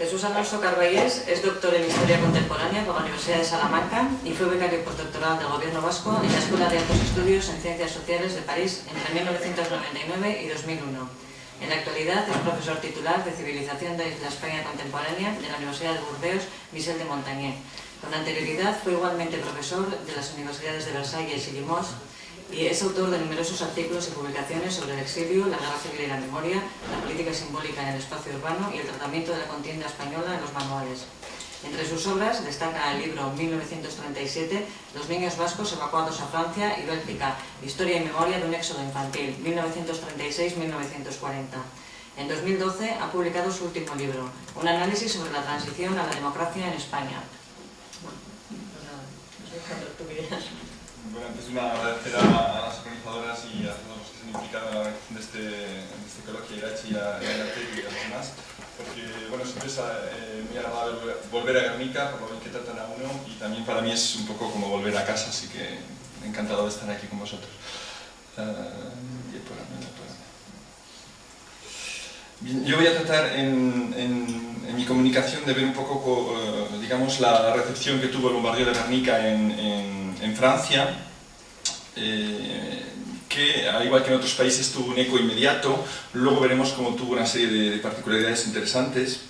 Jesús Alonso Carballés es doctor en Historia Contemporánea por la Universidad de Salamanca y fue becario postdoctoral del Gobierno Vasco en la Escuela de Altos Estudios en Ciencias Sociales de París entre 1999 y 2001. En la actualidad es profesor titular de Civilización de la España Contemporánea de la Universidad de Burdeos, Michel de Montagnier. Con anterioridad fue igualmente profesor de las universidades de Versalles y Limoges y es autor de numerosos artículos y publicaciones sobre el exilio, la guerra civil y la memoria, la política simbólica en el espacio urbano y el tratamiento de la contienda española en los manuales. Entre sus obras destaca el libro 1937, Los niños vascos evacuados a Francia y Bélgica, Historia y memoria de un éxodo infantil, 1936-1940. En 2012 ha publicado su último libro, un análisis sobre la transición a la democracia en España. Bueno, antes de una agradecer a, las organizadoras y a todos los que se han implicado en la organización de este, de este Irachi y a, a y a los demás, porque bueno, siempre es eh, muy agradable volver a Guernica, por lo bien que tratan a uno, y también para mí es un poco como volver a casa, así que encantado de estar aquí con vosotros. Bien, yo voy a tratar en, en, mi comunicación de ver un poco, uh, digamos, la recepción que tuvo el bombardeo de Guernica en Francia, eh, que al igual que en otros países tuvo un eco inmediato, luego veremos cómo tuvo una serie de, de particularidades interesantes.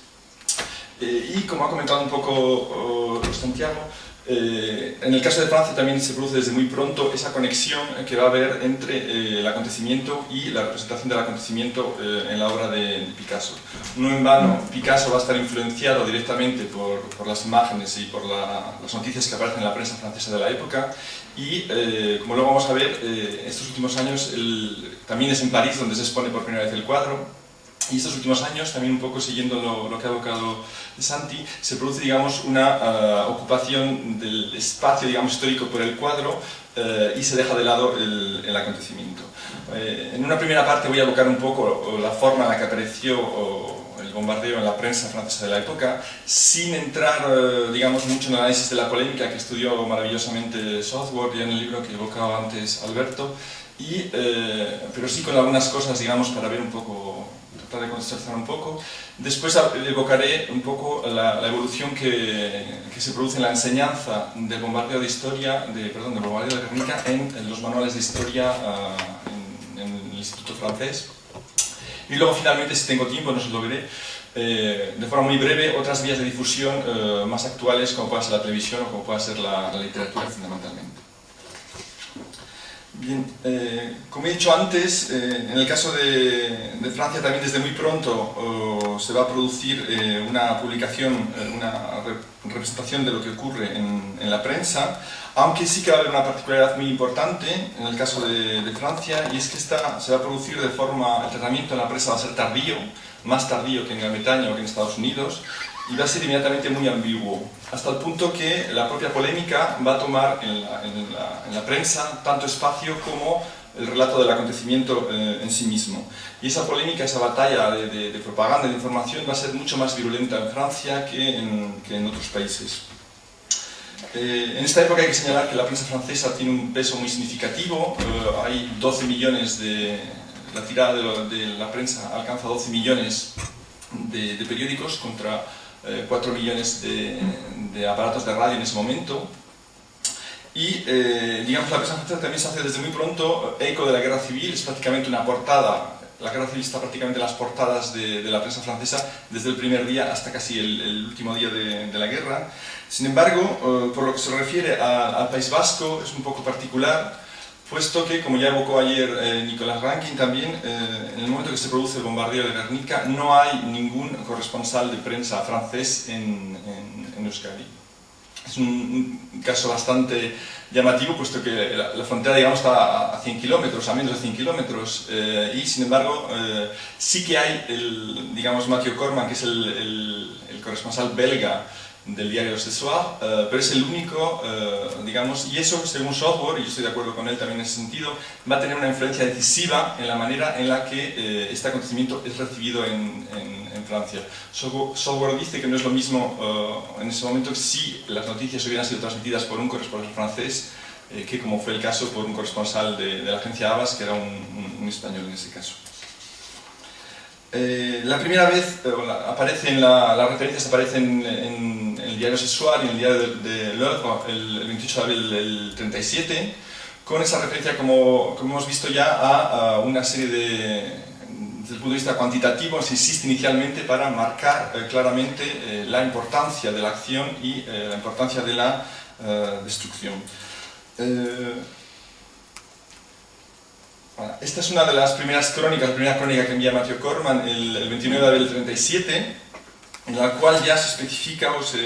Eh, y como ha comentado un poco uh, Santiago, eh, en el caso de Francia también se produce desde muy pronto esa conexión que va a haber entre eh, el acontecimiento y la representación del acontecimiento eh, en la obra de, Picasso. No en vano, Picasso va a estar influenciado directamente por, por las imágenes y por la, las noticias que aparecen en la prensa francesa de la época y, eh, como luego vamos a ver, eh, estos últimos años el, también es en París donde se expone por primera vez el cuadro y estos últimos años, también un poco siguiendo lo, lo que ha evocado Santi, se produce digamos, una uh, ocupación del espacio digamos, histórico por el cuadro uh, y se deja de lado el, el acontecimiento. Eh, en una primera parte voy a evocar un poco la forma en la que apareció el bombardeo en la prensa francesa de la época, sin entrar uh, digamos, mucho en el análisis de la polémica que estudió maravillosamente Southward ya en el libro que evocaba antes Alberto, y, eh, pero sí con algunas cosas digamos, para ver un poco tratar de contextualizar un poco. Después evocaré un poco la, la evolución que, que, se produce en la enseñanza del bombardeo de historia, de, perdón, del bombardeo de Guernica en, en, los manuales de historia uh, en, en, el Instituto Francés. Y luego finalmente, si tengo tiempo, no se lo veré, eh, de forma muy breve, otras vías de difusión eh, más actuales, como pueda ser la televisión o como pueda ser la, la literatura fundamentalmente. Bien, eh, como he dicho antes, eh, en el caso de, Francia también desde muy pronto se va a producir eh, una publicación, una representación de lo que ocurre en, en, la prensa, aunque sí que va a haber una particularidad muy importante en el caso de, de, Francia, y es que esta se va a producir de forma, el tratamiento en la prensa va a ser tardío, más tardío que en Gran Bretaña o que en Estados Unidos, y va a ser inmediatamente muy ambiguo, hasta el punto que la propia polémica va a tomar en la, en la, en la prensa tanto espacio como el relato del acontecimiento eh, en sí mismo. Y esa polémica, esa batalla de, de, de, propaganda, de información, va a ser mucho más virulenta en Francia que en, que en otros países. Eh, en esta época hay que señalar que la prensa francesa tiene un peso muy significativo, eh, hay 12 millones de... la tirada de, lo, de, la prensa alcanza 12 millones de, periódicos contra eh, 4 millones de, de, aparatos de radio en ese momento. Y, eh, digamos, la prensa francesa también se hace desde muy pronto eco de la guerra civil, es prácticamente una portada. La guerra civil está prácticamente en las portadas de, de la prensa francesa desde el primer día hasta casi el, el último día de, de, la guerra. Sin embargo, eh, por lo que se refiere al País Vasco, es un poco particular puesto que, como ya evocó ayer eh, Nicolás Rankin también, eh, en el momento que se produce el bombardeo de Guernica no hay ningún corresponsal de prensa francés en, en, en Euskadi. Es un, un, caso bastante llamativo, puesto que la, la frontera digamos, está a 100 kilómetros, a menos de 100 kilómetros, eh, y sin embargo eh, sí que hay, el, digamos, Mathieu Corman, que es el, el, el corresponsal belga del diario Soir, uh, pero es el único, uh, digamos, y eso según Software, y yo estoy de acuerdo con él también en ese sentido, va a tener una influencia decisiva en la manera en la que uh, este acontecimiento es recibido en, Francia. Software dice que no es lo mismo en ese momento si las noticias hubieran sido transmitidas por un corresponsal francés eh, que como fue el caso por un corresponsal de, la agencia Abbas, que era un, español en ese caso. Eh, la primera vez eh, aparece en la, las referencias aparecen en, diario Sexual y en el diario de, de el, 28 de abril del 37, con esa referencia, como, como hemos visto ya, a, una serie de, desde el punto de vista cuantitativo, se insiste inicialmente para marcar eh, claramente la importancia de la acción y la importancia de la destrucción. Esta es una de las primeras crónicas, la primera crónica que envía Matthew Corman el, 29 de abril del 37, en la cual ya se especifica o se,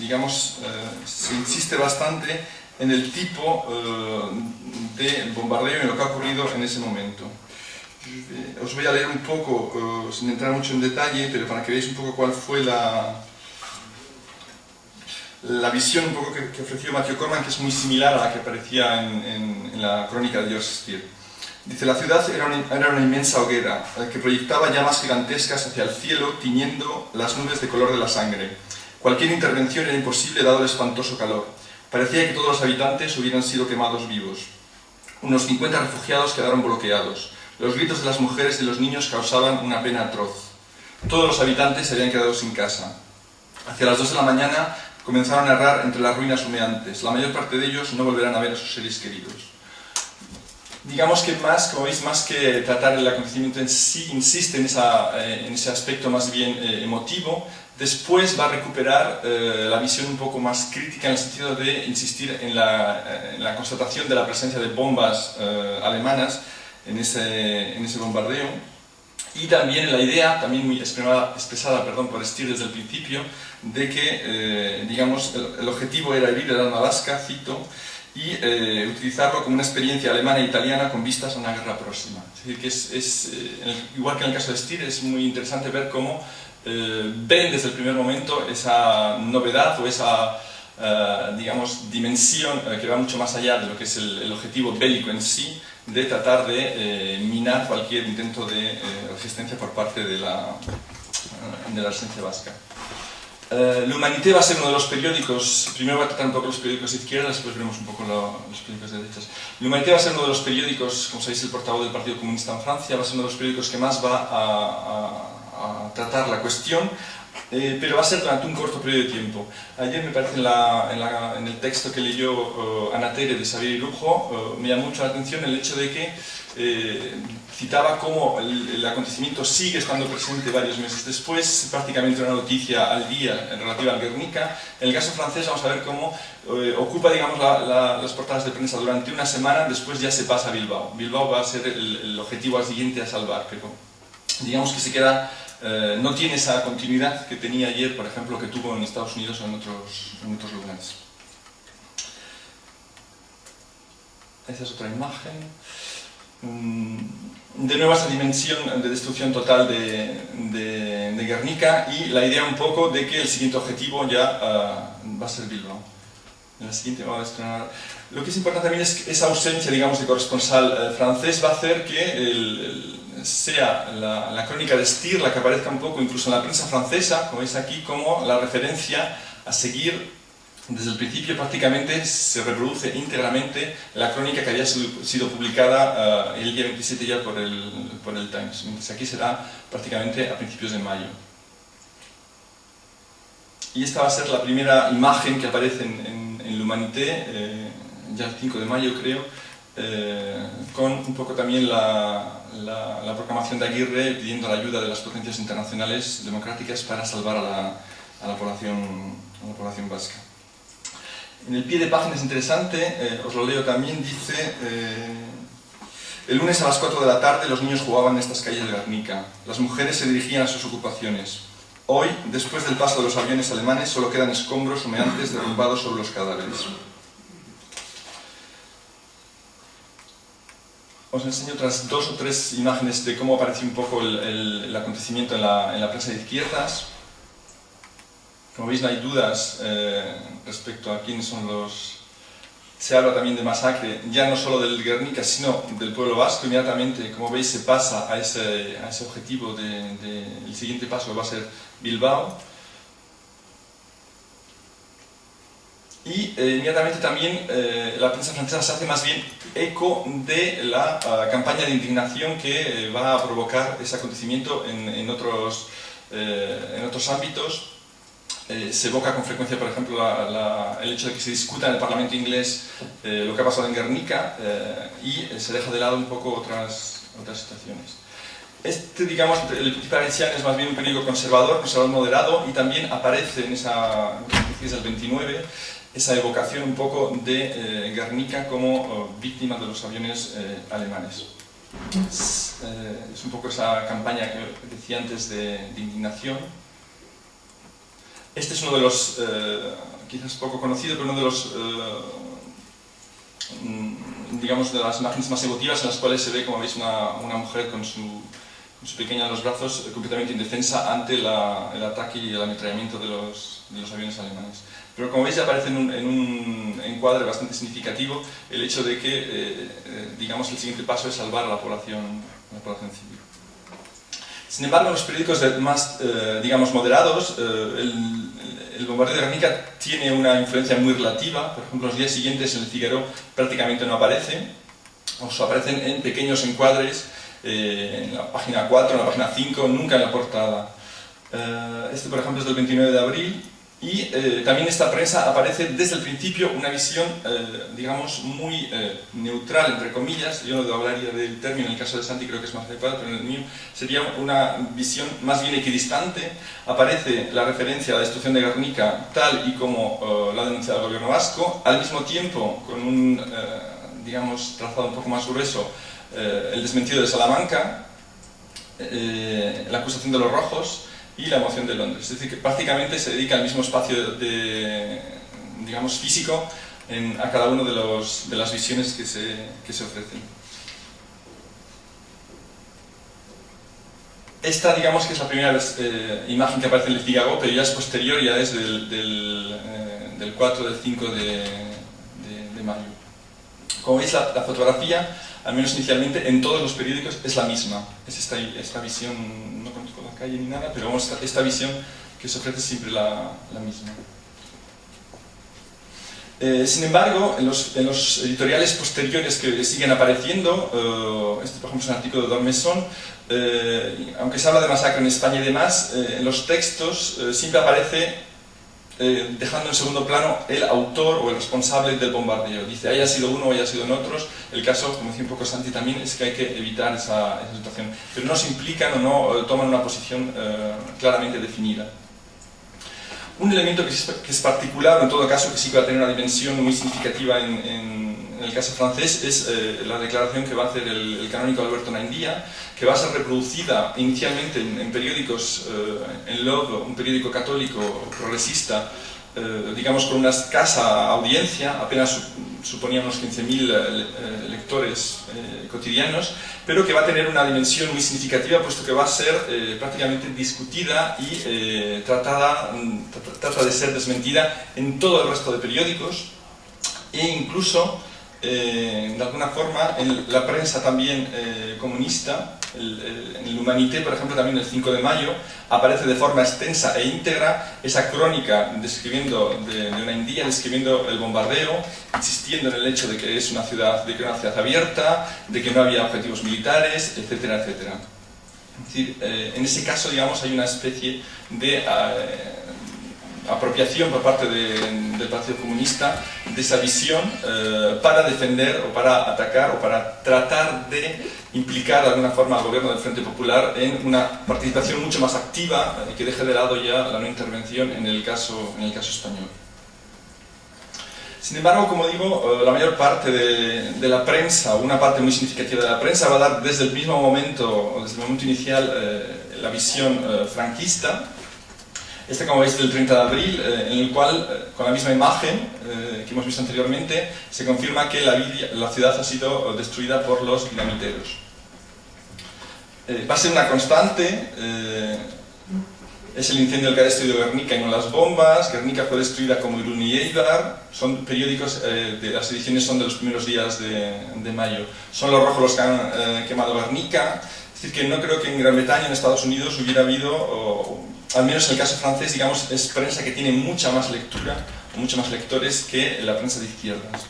digamos, eh, se insiste bastante en el tipo eh, de bombardeo y en lo que ha ocurrido en ese momento. Os voy a leer un poco, eh, sin entrar mucho en detalle, pero para que veáis un poco cuál fue la, la visión un poco que, ofreció Matthew Corman, que es muy similar a la que aparecía en, en la crónica de George Steele. Dice, la ciudad era una, inmensa hoguera que proyectaba llamas gigantescas hacia el cielo, tiñendo las nubes de color de la sangre. Cualquier intervención era imposible dado el espantoso calor. Parecía que todos los habitantes hubieran sido quemados vivos. Unos 50 refugiados quedaron bloqueados. Los gritos de las mujeres y los niños causaban una pena atroz. Todos los habitantes se habían quedado sin casa. Hacia las 2 de la mañana comenzaron a errar entre las ruinas humeantes. La mayor parte de ellos no volverán a ver a sus seres queridos digamos que más, como veis, más que tratar el acontecimiento en sí, insiste en, eh, en ese aspecto más bien eh, emotivo, después va a recuperar eh, la visión un poco más crítica en el sentido de insistir en la, en la constatación de la presencia de bombas alemanas en ese, en ese bombardeo. Y también la idea, también muy expresada, expresada perdón, por Stier desde el principio, de que digamos, el, el, objetivo era herir el alma vasca, cito, y eh, utilizarlo como una experiencia alemana e italiana con vistas a una guerra próxima. Es decir, que es, eh, igual que en el caso de Stier, es muy interesante ver cómo eh, ven desde el primer momento esa novedad o esa, digamos, dimensión que va mucho más allá de lo que es el, objetivo bélico en sí, de tratar de minar cualquier intento de resistencia por parte de la, de la resistencia vasca. Uh, L'Humanité va a ser uno de los periódicos, primero va a tratar un poco los periódicos de izquierda, después veremos un poco lo, los periódicos de derechas. L'Humanité va a ser uno de los periódicos, como sabéis, el portavoz del Partido Comunista en Francia, va a ser uno de los periódicos que más va a, a, a tratar la cuestión, eh, pero va a ser durante un corto periodo de tiempo. Ayer me parece en, la, en, la, en el texto que leyó uh, de Xavier Lujo, uh, me llamó mucho la atención el hecho de que eh, citaba cómo el, acontecimiento sigue estando presente varios meses después, prácticamente una noticia al día relativa al Guernica. En el caso francés vamos a ver cómo eh, ocupa digamos, las portadas de prensa durante una semana, después ya se pasa a Bilbao. Bilbao va a ser el, objetivo al siguiente a salvar, pero digamos que se queda, eh, no tiene esa continuidad que tenía ayer, por ejemplo, que tuvo en Estados Unidos o en otros, en otros lugares. Esa es otra imagen. Mm, de nuevo esa dimensión de destrucción total de, de, Guernica y la idea un poco de que el siguiente objetivo ya ah, va a ser Bilbao. la siguiente a Lo que es importante también es que esa ausencia, digamos, de corresponsal eh, francés va a hacer que sea la, la, crónica de Stier la que aparezca un poco incluso en la prensa francesa, como veis aquí, como la referencia a seguir desde el principio prácticamente se reproduce íntegramente la crónica que había sido publicada uh, el día 27 ya por el, Times, mientras aquí será prácticamente a principios de mayo. Y esta va a ser la primera imagen que aparece en, en, en L'Humanité, eh, ya el 5 de mayo creo, eh, con un poco también la, la, la, proclamación de Aguirre pidiendo la ayuda de las potencias internacionales democráticas para salvar a a la población vasca. En el pie de página es interesante, eh, os lo leo también, dice... Eh, el lunes a las 4 de la tarde los niños jugaban en estas calles de Guernica. Las mujeres se dirigían a sus ocupaciones. Hoy, después del paso de los aviones alemanes, solo quedan escombros humeantes derrumbados sobre los cadáveres. Os enseño otras dos o tres imágenes de cómo apareció un poco el, acontecimiento en la, en la de izquierdas. Como veis, no hay dudas eh, respecto a quiénes son los... Se habla también de masacre, ya no solo del Guernica, sino del pueblo vasco. Inmediatamente, como veis, se pasa a ese, a ese objetivo de, el siguiente paso va a ser Bilbao. y eh, inmediatamente también eh, la prensa francesa se hace más bien eco de la ah, campaña de indignación que eh, va a provocar ese acontecimiento en, otros, en otros ámbitos. Se evoca con frecuencia, por ejemplo, el hecho de que se discuta en el Parlamento inglés lo que ha pasado en Guernica y se deja de lado un poco otras, otras situaciones. Este, digamos, el Petit Parisien es más bien un periódico conservador, conservador moderado, y también aparece en esa crisis del 29 esa evocación un poco de eh, Guernica como oh, víctima de los aviones eh, alemanes. Eh, es, un poco esa campaña que decía antes de, indignación. Este es uno de los, quizás poco conocido, pero uno de los, mm, digamos, de las imágenes más emotivas en las cuales se ve, como veis, una, mujer con su pequeña en los brazos, eh, completamente indefensa ante el ataque y el ametrallamiento de los, aviones alemanes. Pero como veis aparece en un, en un encuadre bastante significativo el hecho de que, eh, eh, digamos, el siguiente paso es salvar a la población, la población civil. Sin embargo, en los periódicos más, digamos, moderados, el, el, bombardeo de Guernica tiene una influencia muy relativa. Por ejemplo, los días siguientes en el Figaro prácticamente no aparece, o aparecen en pequeños encuadres eh, en la página 4, en la página 5, nunca en la portada. Eh, este, por ejemplo, es del 29 de abril y eh, también esta prensa aparece desde el principio una visión, digamos, muy neutral, entre comillas. Yo no hablaría del término, en el caso de Santi creo que es más adecuado, pero en el mío sería una visión más bien equidistante. Aparece la referencia a la destrucción de Guernica tal y como la ha denunciado el gobierno vasco, al mismo tiempo con un, digamos, trazado un poco más grueso eh, el desmentido de Salamanca, eh, la acusación de los rojos y la emoción de Londres. Es decir, que prácticamente se dedica al mismo espacio de, digamos, físico a cada una de, de, las visiones que se, que se ofrecen. Esta, digamos que es la primera eh, imagen que aparece en el Figaro, pero ya es posterior, ya es del, del, 4 del 5 de, mayo. Como veis, la, la fotografía al menos inicialmente, en todos los periódicos es la misma. Es esta, esta visión, no calle ni nada, pero vamos, esta, visión que se ofrece siempre la, la misma. Eh, sin embargo, en los, editoriales posteriores que siguen apareciendo, eh, este por ejemplo es un artículo de Dormesson, eh, aunque se habla de masacre en España y demás, en los textos siempre aparece eh, dejando en segundo plano el autor o el responsable del bombardeo. Dice, haya sido uno o haya sido en otros, el caso, como decía un poco Santi también, es que hay que evitar esa, situación. Pero no se implican o no eh, toman una posición eh, claramente definida. Un elemento que es, particular, en todo caso, que sí va a tener una dimensión muy significativa en, el caso francés, es la declaración que va a hacer el, canónico Alberto Naindía, que va a ser reproducida inicialmente en, periódicos, eh, en Love, un periódico católico progresista, eh, digamos con una escasa audiencia, apenas suponía unos 15.000 eh, lectores cotidianos, pero que va a tener una dimensión muy significativa puesto que va a ser prácticamente discutida y tratada, mm, trata de ser desmentida en todo el resto de periódicos e incluso de alguna forma en la prensa también comunista en el Humanité, por ejemplo, también el 5 de mayo, aparece de forma extensa e íntegra esa crónica describiendo de, una indía, describiendo el bombardeo, insistiendo en el hecho de que es una ciudad, de que una ciudad abierta, de que no había objetivos militares, etcétera, etcétera. Es decir, eh, en ese caso, digamos, hay una especie de eh, apropiación por parte del Partido Comunista de esa visión eh, para defender o para atacar o para tratar de implicar de alguna forma al gobierno del Frente Popular en una participación mucho más activa y que deje de lado ya la no intervención en el caso, en el caso español. Sin embargo, como digo, eh, la mayor parte de, la prensa, una parte muy significativa de la prensa, va a dar desde el mismo momento, desde el momento inicial, eh, la visión franquista, este, como veis, del 30 de abril, eh, en el cual, eh, con la misma imagen eh, que hemos visto anteriormente, se confirma que la, ciudad ha sido destruida por los dinamiteros. va a ser una constante, es el incendio del que ha destruido Guernica y no las bombas, Guernica fue destruida como Irún y Eibar, son periódicos, de, las ediciones son de los primeros días de, mayo. Son los rojos los que han quemado Guernica, es decir, que no creo que en Gran Bretaña, en Estados Unidos, hubiera habido al menos en el caso francés, digamos, es prensa que tiene mucha más lectura mucho más lectores que la prensa de izquierdas.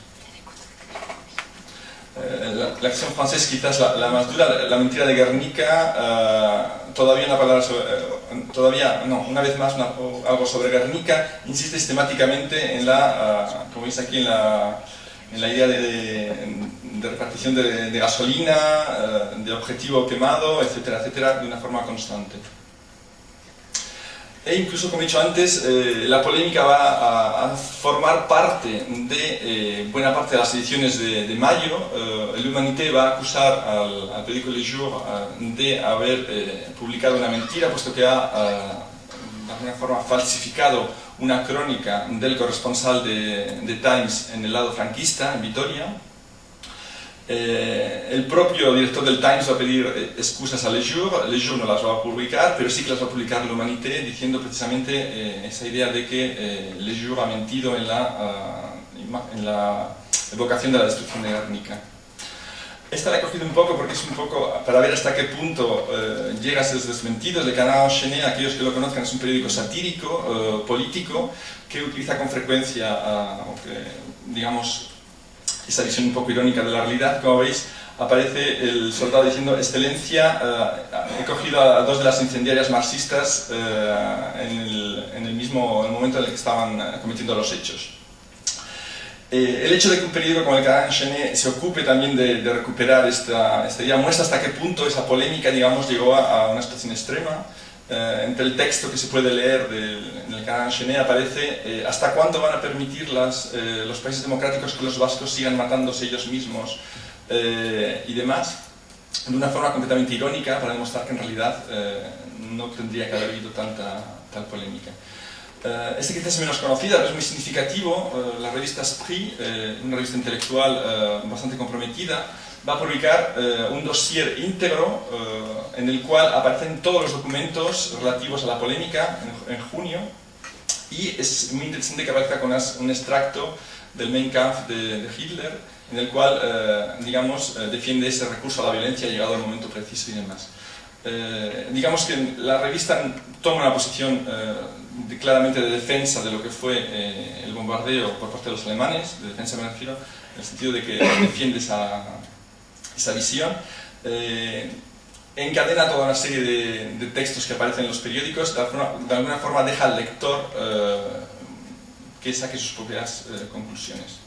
Eh, la, acción francesa quizás la, más dura, la, mentira de Guernica, uh, todavía una palabra sobre, uh, todavía, no, una vez más algo sobre Guernica, insiste sistemáticamente en la, como veis aquí en la, en la idea de, de, de repartición de, de gasolina, de objetivo quemado, etcétera, etcétera, de una forma constante. E incluso, como he dicho antes, eh, la polémica va a, a formar parte de eh, buena parte de las ediciones de, de mayo. Eh, el Humanité va a acusar al, al periódico Le Jour de haber eh, publicado una mentira, puesto que ha, de alguna forma, falsificado una crónica del corresponsal de, de Times en el lado franquista, en Vitoria. Eh, el propio director del Times va a pedir eh, excusas a Le Jour, Le Jour no las va a publicar, pero sí que las va a publicar l'Humanité, diciendo precisamente eh, esa idea de que eh, Le Jour ha mentido en la, uh, en la evocación de la destrucción de Guernica. Esta la he cogido un poco porque es un poco para ver hasta qué punto eh, llega a ser desmentido. El canal Chenet, aquellos que lo conozcan, es un periódico satírico, eh, político, que utiliza con frecuencia, que, digamos, esa visión un poco irónica de la realidad, como veis, aparece el soldado diciendo excelencia, uh, he cogido a dos de las incendiarias marxistas uh, en, el, en, el, mismo el momento en el que estaban uh, cometiendo los hechos. Eh, el hecho de que un periódico como el Canal Chenet se ocupe también de, de recuperar esta, esta, idea muestra hasta qué punto esa polémica, digamos, llegó a, a una situación extrema. Eh, entre el texto que se puede leer del, en el canal Chenet aparece eh, hasta cuándo van a permitir las, eh, los países democráticos que los vascos sigan matándose ellos mismos eh, y demás, de una forma completamente irónica para demostrar que en realidad eh, no tendría que haber habido tanta tal polémica. Uh, este quizás es menos conocida, pero es muy significativo. La revista uh, una revista intelectual bastante comprometida, va a publicar un dossier íntegro en el cual aparecen todos los documentos relativos a la polémica en, en junio y es muy interesante que aparezca con un extracto del Mein Kampf de, de Hitler, en el cual, digamos, defiende ese recurso a la violencia llegado al momento preciso y demás. Eh, digamos que la revista toma una posición eh, de, claramente de defensa de lo que fue eh, el bombardeo por parte de los alemanes, de defensa me refiero, en el sentido de que defiende esa, esa visión. encadena toda una serie de, textos que aparecen en los periódicos, de alguna, forma deja al lector que saque sus propias conclusiones.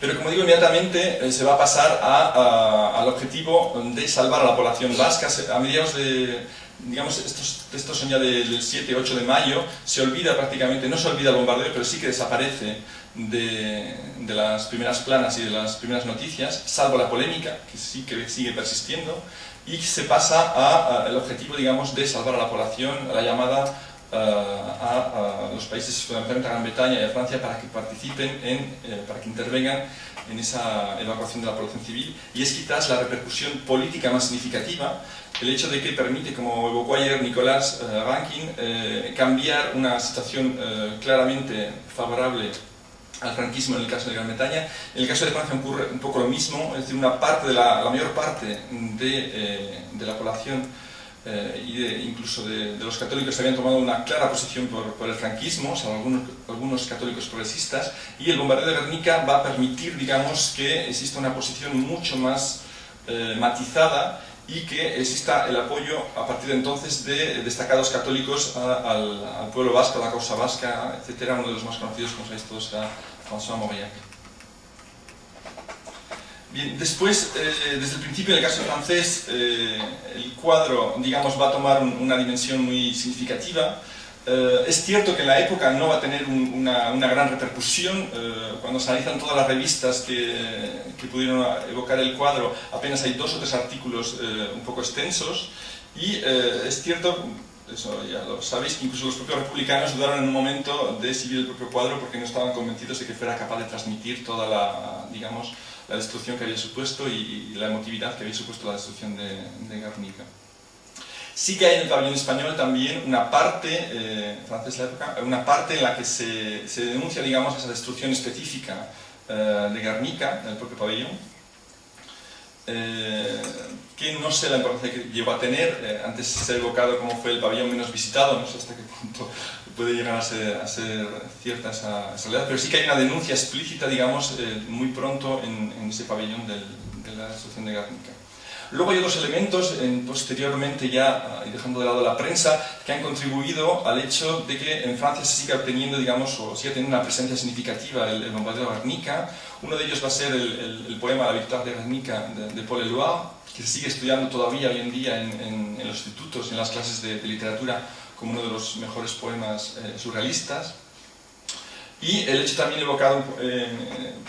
Pero como digo, inmediatamente eh, se va a pasar al objetivo de salvar a la población vasca. A mediados de, digamos, estos textos son ya del 7 8 de mayo, se olvida prácticamente, no se olvida el bombardeo, pero sí que desaparece de, las primeras planas y de las primeras noticias, salvo la polémica, que sí que sigue persistiendo, y se pasa al objetivo, digamos, de salvar a la población, a la llamada Uh, a, los países, fundamentalmente a Gran Bretaña y a Francia, para que participen, en, eh, para que intervengan en esa evacuación de la población civil. Y es quizás la repercusión política más significativa, el hecho de que permite, como evocó ayer Nicolás uh, Rankin, eh, cambiar una situación claramente favorable al franquismo en el caso de Gran Bretaña. En el caso de Francia ocurre un poco lo mismo, es decir, una parte de la, la mayor parte de, eh, de la población eh, y de, incluso de, de, los católicos habían tomado una clara posición por, el franquismo, o algunos, algunos, católicos progresistas, y el bombardeo de Guernica va a permitir, digamos, que exista una posición mucho más eh, matizada y que exista el apoyo a partir de entonces de destacados católicos al, pueblo vasco, a la causa vasca, etc. Uno de los más conocidos, como sabéis todos, era François Mauriac. Bien, después, eh, desde el principio, en el caso francés, eh, el cuadro, digamos, va a tomar un, una dimensión muy significativa. Eh, es cierto que la época no va a tener un, una, una, gran repercusión. Eh, cuando se analizan todas las revistas que, que, pudieron evocar el cuadro, apenas hay dos o tres artículos eh, un poco extensos. Y eh, es cierto, eso ya lo sabéis, que incluso los propios republicanos dudaron en un momento de exhibir el propio cuadro porque no estaban convencidos de que fuera capaz de transmitir toda la, digamos, la destrucción que había supuesto y, y, la emotividad que había supuesto la destrucción de, de Guernica. Sí que hay en el pabellón español también una parte, eh, francés la época, una parte en la que se, se denuncia, digamos, esa destrucción específica eh, de Guernica, en el propio pabellón, eh, que no sé la importancia que llegó a tener, eh, antes se ha evocado como fue el pabellón menos visitado, no sé hasta qué punto puede llegar a ser, cierta esa, realidad, pero sí que hay una denuncia explícita, digamos, eh, muy pronto en, ese pabellón del, de la situación de Guernica. Luego hay otros elementos, en, posteriormente ya, ah, y dejando de lado la prensa, que han contribuido al hecho de que en Francia se siga obteniendo, digamos, o siga teniendo una presencia significativa el, el bombardeo de Guernica. Uno de ellos va a ser el, el, el poema La victoire de Guernica de, de Paul Eluard, que se sigue estudiando todavía hoy en día en, en, en los institutos en las clases de, de, literatura como uno de los mejores poemas eh, surrealistas. Y el hecho también evocado eh,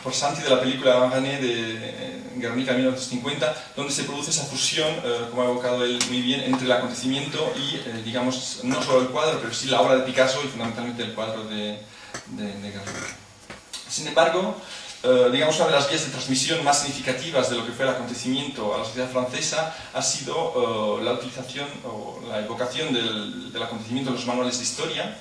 por Santi de la película Gané de eh, Guernica 1950, donde se produce esa fusión, eh, como ha evocado él muy bien, entre el acontecimiento y, eh, digamos, no solo el cuadro, pero sí la obra de Picasso y fundamentalmente el cuadro de, de, de Guernica. Sin embargo, eh, digamos, una de las vías de transmisión más significativas de lo que fue el acontecimiento a la sociedad francesa ha sido la utilización o la evocación del, del acontecimiento en los manuales de historia,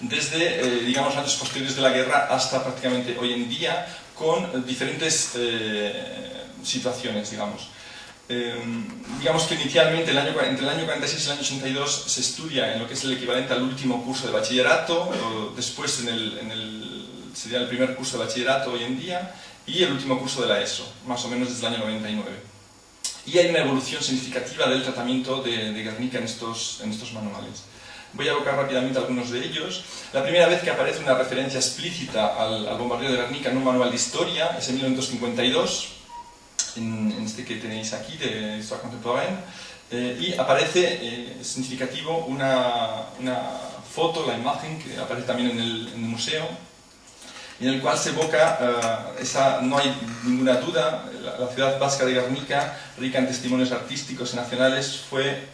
desde, eh, digamos, años posteriores de la guerra hasta prácticamente hoy en día, con diferentes eh, situaciones, digamos. Eh, digamos que inicialmente, el año, entre el año 46 y el año 82, se estudia en lo que es el equivalente al último curso de bachillerato, después en el, en el, sería el primer curso de bachillerato hoy en día, y el último curso de la ESO, más o menos desde el año 99. Y hay una evolución significativa del tratamiento de, de Guernica en estos, en estos manuales. Voy a evocar rápidamente algunos de ellos. La primera vez que aparece una referencia explícita al, al bombardeo de Guernica en un manual de historia es en 1952, en, en este que tenéis aquí, de Historia Contemporaine, eh, y aparece, eh, significativo, una, una, foto, la imagen, que aparece también en el, en el museo, en el cual se evoca, uh, esa, no hay ninguna duda, la, la, ciudad vasca de Guernica, rica en testimonios artísticos y nacionales, fue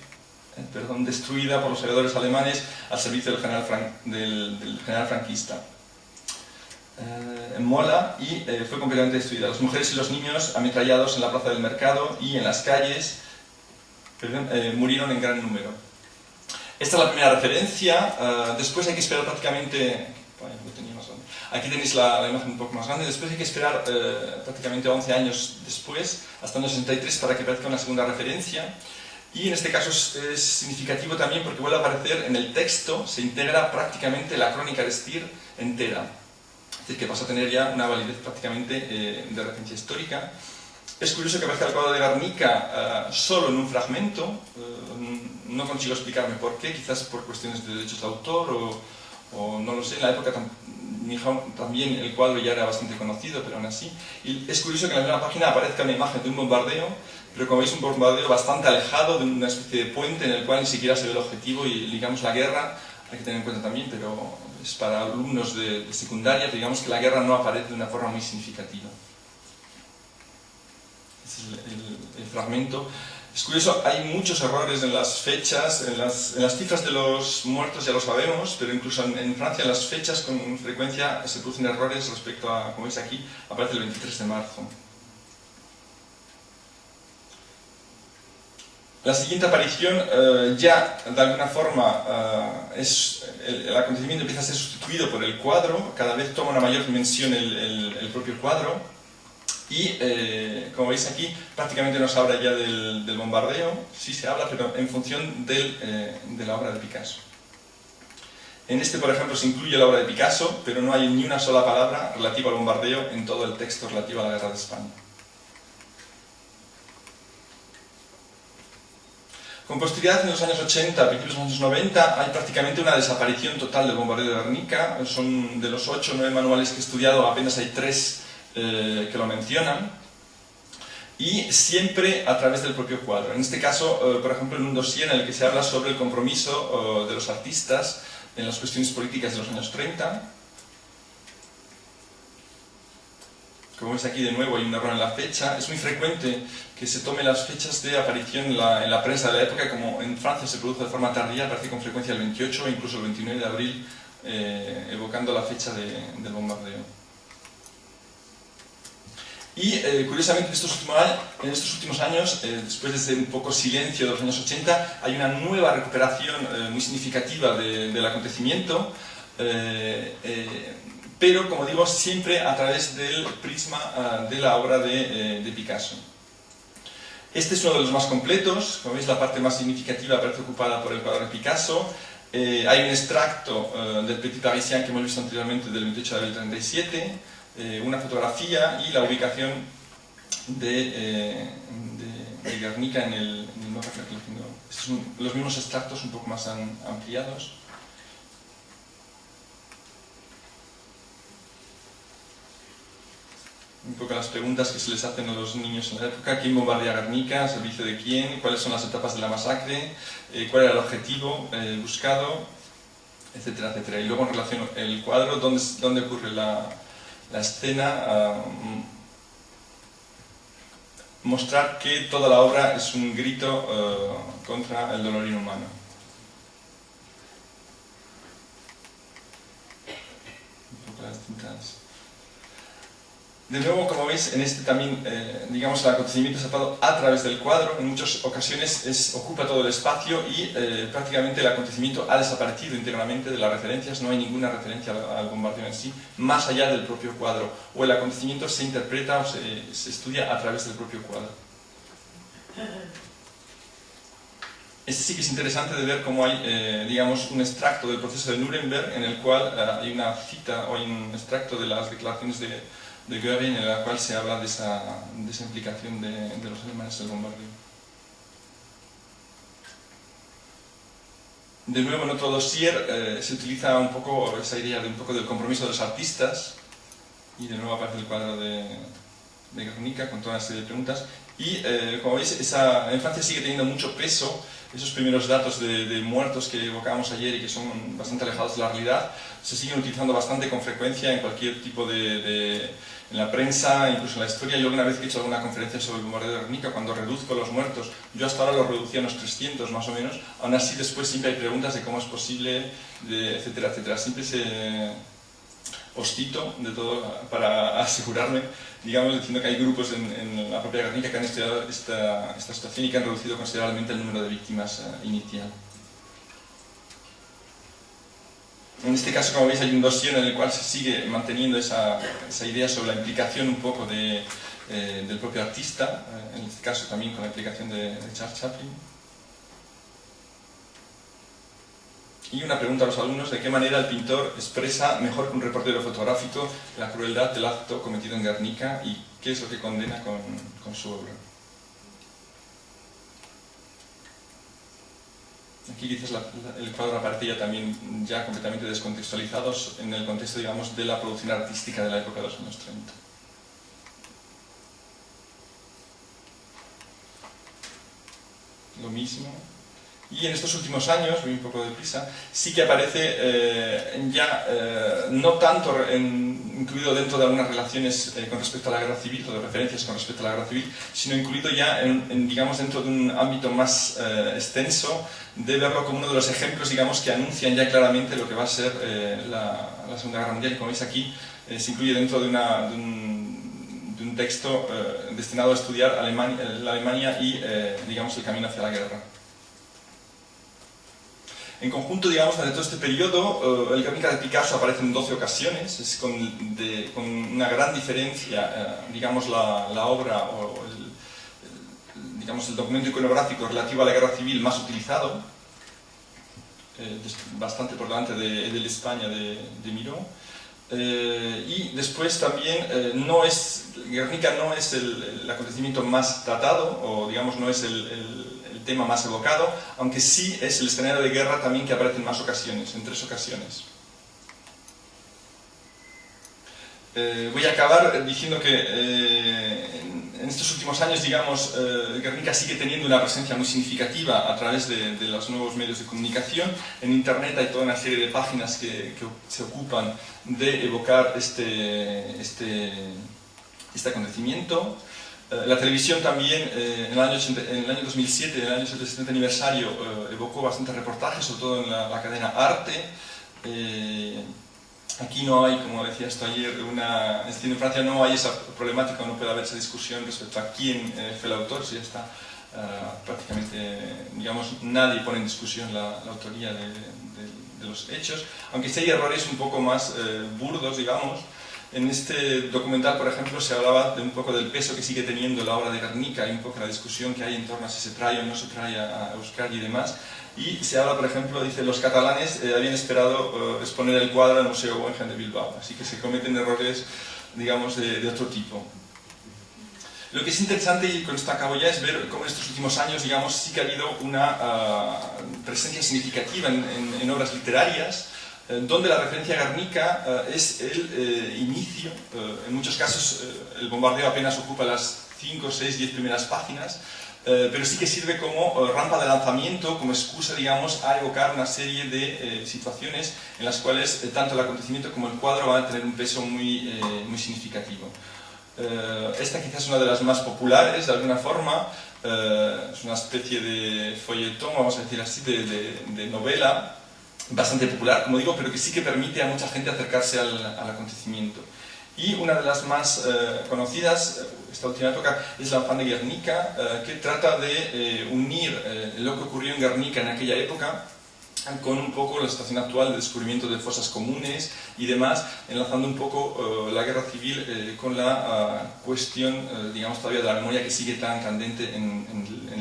perdón, destruida por los aviadores alemanes al servicio del general, Fran del, del general franquista. Eh, en Mola y eh, fue completamente destruida. Las mujeres y los niños ametrallados en la plaza del mercado y en las calles perdón, eh, murieron en gran número. Esta es la primera referencia. Uh, después hay que esperar prácticamente... Aquí tenéis la, la, imagen un poco más grande. Después hay que esperar uh, prácticamente 11 años después, hasta el año 63, para que aparezca una segunda referencia. Y en este caso es, es, significativo también porque vuelve a aparecer en el texto, se integra prácticamente la crónica de Stier entera. Es decir, que pasa a tener ya una validez prácticamente eh, de referencia histórica. Es curioso que aparezca el cuadro de Garnica uh, solo en un fragmento, uh, no consigo explicarme por qué, quizás por cuestiones de derechos de autor o, o no lo sé, en la época también el cuadro ya era bastante conocido, pero aún así. Y es curioso que en la misma página aparezca una imagen de un bombardeo pero como veis un bombardeo bastante alejado de una especie de puente en el cual ni siquiera se ve el objetivo y digamos la guerra, hay que tener en cuenta también, pero es para alumnos de, secundaria, digamos que la guerra no aparece de una forma muy significativa. Este es el, fragmento. Es curioso, hay muchos errores en las fechas, en las, en cifras de los muertos ya lo sabemos, pero incluso en, en, Francia las fechas con frecuencia se producen errores respecto a, como veis aquí, aparece el 23 de marzo. La siguiente aparición uh, ya, de alguna forma, es, el, acontecimiento empieza a ser sustituido por el cuadro, cada vez toma una mayor dimensión el, propio cuadro, y, eh, como veis aquí, prácticamente no se habla ya del, bombardeo, sí se habla, pero en función eh, de la obra de Picasso. En este, por ejemplo, se incluye la obra de Picasso, pero no hay ni una sola palabra relativa al bombardeo en todo el texto relativo a la Guerra de España. Con posterioridad, en los años 80, a principios de los años 90, hay prácticamente una desaparición total del bombardeo de Guernica. Son de los 8 o 9 manuales que he estudiado, apenas hay 3 eh, que lo mencionan. Y siempre a través del propio cuadro. En este caso, eh, por ejemplo, en un dossier en el que se habla sobre el compromiso eh, de los artistas en las cuestiones políticas de los años 30, como veis aquí de nuevo hay un error en la fecha, es muy frecuente que se tome las fechas de aparición en la, en la, prensa de la época, como en Francia se produce de forma tardía, aparece con frecuencia el 28 o incluso el 29 de abril, eh, evocando la fecha de, del bombardeo. Y eh, curiosamente en estos, últimos, en estos últimos años, eh, después de un poco silencio de los años 80, hay una nueva recuperación muy significativa de, del acontecimiento, pero como digo, siempre a través del prisma uh, de la obra de, eh, de, Picasso. Este es uno de los más completos, como veis la parte más significativa aparece ocupada por el cuadro de Picasso, Eh, hay un extracto eh, del Petit Parisien que hemos visto anteriormente del 28 de abril 37, eh, una fotografía y la ubicación de, de, Guernica en el, en el Son los mismos extractos un poco más ampliados. Un poco las preguntas que se les hacen a los niños en la época, quién bombardea Guernica, servicio de quién, cuáles son las etapas de la masacre, eh, cuál era el objetivo eh, buscado, etcétera, etcétera. Y luego en relación el cuadro, dónde, dónde ocurre la, la escena, ah, mostrar que toda la obra es un grito eh, contra el dolor inhumano. Un poco las distintas de nuevo, como veis, en este también, eh, digamos, el acontecimiento es atado a través del cuadro, en muchas ocasiones es, ocupa todo el espacio y eh, prácticamente el acontecimiento ha desaparecido íntegramente de las referencias, no hay ninguna referencia al, bombardeo en sí, más allá del propio cuadro, o el acontecimiento se interpreta o se, estudia a través del propio cuadro. Este sí que es interesante de ver cómo hay, eh, digamos, un extracto del proceso de Nuremberg en el cual hay una cita o un extracto de las declaraciones de de Göring en la cual se habla de esa, de esa implicación de, de, los alemanes en el bombardeo. De nuevo en otro dossier eh, se utiliza un poco esa idea de un poco del compromiso de los artistas y de nuevo aparece el cuadro de, de Guernica con toda una serie de preguntas y eh, como veis esa, en Francia sigue teniendo mucho peso esos primeros datos de, de, muertos que evocábamos ayer y que son bastante alejados de la realidad se siguen utilizando bastante con frecuencia en cualquier tipo de, de en la prensa, incluso en la historia, yo una vez que he hecho alguna conferencia sobre el bombardeo de Guernica, cuando reduzco los muertos, yo hasta ahora los reducía a unos 300 más o menos, aún así después siempre hay preguntas de cómo es posible, de, etcétera, etcétera. Siempre se ostito de todo para asegurarme, digamos, diciendo que hay grupos en, la propia Guernica que han estudiado esta, esta, situación y que han reducido considerablemente el número de víctimas uh, inicial. En este caso, como veis, hay un dossier en el cual se sigue manteniendo esa, idea sobre la implicación un poco eh, del propio artista, eh, en este caso también con la implicación de, Charles Chaplin. Y una pregunta a los alumnos, ¿de qué manera el pintor expresa mejor que un reportero fotográfico la crueldad del acto cometido en Guernica y qué es lo que condena con, con su obra? Aquí quizás el cuadro aparece también ya completamente descontextualizados en el contexto, digamos, de la producción artística de la época de los años 30. Lo mismo. Y en estos últimos años, voy un poco de prisa, sí que aparece eh, ya eh, no tanto en, incluido dentro de algunas relaciones eh, con respecto a la guerra civil, o de referencias con respecto a la guerra civil, sino incluido ya en, en digamos, dentro de un ámbito más extenso de verlo como uno de los ejemplos, digamos, que anuncian ya claramente lo que va a ser la, Segunda Guerra Mundial. Y como veis aquí, se incluye dentro de, una, de, un, texto destinado a estudiar la Alemania y, digamos, el camino hacia la guerra. En conjunto, digamos, durante todo este periodo, el Guernica de Picasso aparece en 12 ocasiones, es con, de, con una gran diferencia, digamos, la, la obra o el, digamos, el documento iconográfico relativo a la guerra civil más utilizado, eh, bastante por delante de, de España de, de Miró. Eh, y después también eh, no es, Guernica no es el, el, acontecimiento más tratado, o digamos no es el, el, el, tema más evocado, aunque sí es el escenario de guerra también que aparece en más ocasiones, en tres ocasiones. Eh, voy a acabar diciendo que eh, en estos últimos años, digamos, eh, Guernica sigue teniendo una presencia muy significativa a través de, de, los nuevos medios de comunicación. En Internet hay toda una serie de páginas que, que se ocupan de evocar este, este, este acontecimiento. Eh, la televisión también, eh, en, el año 80, en, el año 2007, en el año 70 aniversario, evocó bastantes reportajes, sobre todo en la, cadena Arte. Aquí no hay, como decía esto ayer, una, en Francia no hay esa problemática, no puede haber esa discusión respecto a quién eh, fue el autor, si está uh, prácticamente, digamos, nadie pone en discusión la, autoría de, de, los hechos, aunque sí hay errores un poco más eh, burdos, digamos. En este documental, por ejemplo, se hablaba de un poco del peso que sigue teniendo la obra de Guernica y un poco la discusión que hay en torno a si se trae o no se trae a Euskadi y demás. y se habla, por ejemplo, dice, los catalanes habían esperado exponer el cuadro al Museo Guggenheim de Bilbao, así que se cometen errores, digamos, de otro tipo. Lo que es interesante, y con esto acabo ya, es ver cómo en estos últimos años, digamos, sí que ha habido una ah, presencia significativa en, obras literarias, eh, donde la referencia a eh, es el eh, inicio, en muchos casos el bombardeo apenas ocupa las 5, 6, 10 primeras páginas, pero sí que sirve como rampa de lanzamiento, como excusa, digamos, a evocar una serie de situaciones en las cuales tanto el acontecimiento como el cuadro van a tener un peso muy, muy significativo. Eh, esta quizás es una de las más populares, de alguna forma. Eh, es una especie de folletón, vamos a decir así, de, novela, bastante popular, como digo, pero que sí que permite a mucha gente acercarse al, acontecimiento. Y una de las más eh, conocidas, esta última época, es la Fan de Guernica, que trata de unir lo que ocurrió en Guernica en aquella época con un poco la situación actual de descubrimiento de fosas comunes y demás, enlazando un poco eh, la guerra civil eh, con la ah, cuestión, eh, digamos, todavía de la memoria que sigue tan candente en,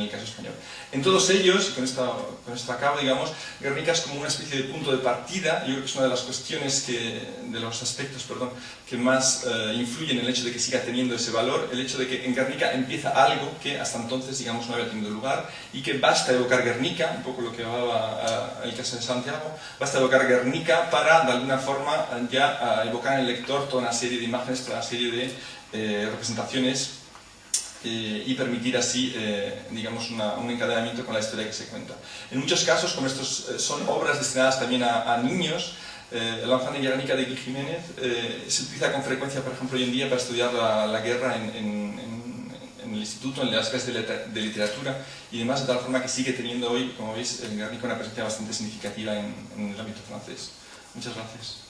el caso español. En todos ellos, y con, esta, con esto acabo, digamos, Guernica es como una especie de punto de partida, yo creo que es una de las cuestiones, que, de los aspectos, perdón, que más influyen en el hecho de que siga teniendo ese valor, el hecho de que en Guernica empieza algo que hasta entonces, digamos, no había tenido lugar y que basta evocar Guernica, un poco lo que hablaba ah, el caso de Santiago, basta evocar Guernica para, de alguna forma, ya evocar en el lector toda una serie de imágenes, toda una serie de eh, representaciones eh, y permitir así, eh, digamos, un encadenamiento con la historia que se cuenta. En muchos casos, como estos son obras destinadas también a, niños, el Lanzana y Guernica de Gui Jiménez se utiliza con frecuencia, por ejemplo, hoy en día para estudiar la, guerra en en el instituto, en las clases de, literatura y demás, de tal forma que sigue teniendo hoy, como veis, en Guernica una presencia bastante significativa en, en el ámbito francés. Muchas gracias.